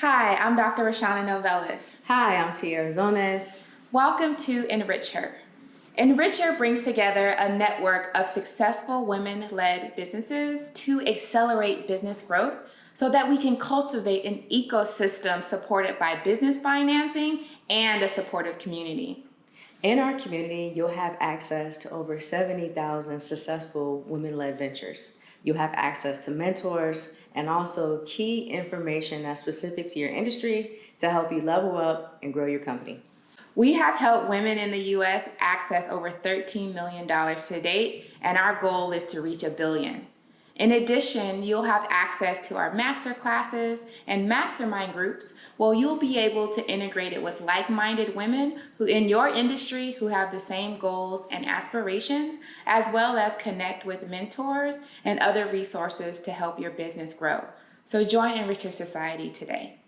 Hi, I'm Dr. Roshawnna Novellus. Hi, I'm Tia Zones. Welcome to Enrich Her. Enrich Her brings together a network of successful women-led businesses to accelerate business growth so that we can cultivate an ecosystem supported by business financing and a supportive community. In our community, you'll have access to over 70,000 successful women-led ventures. You'll have access to mentors and also key information that's specific to your industry to help you level up and grow your company. We have helped women in the U.S. access over $13 million to date, and our goal is to reach a billion. In addition, you'll have access to our master classes and mastermind groups where you'll be able to integrate it with like-minded women who in your industry who have the same goals and aspirations, as well as connect with mentors and other resources to help your business grow. So join Enrich Her Society today.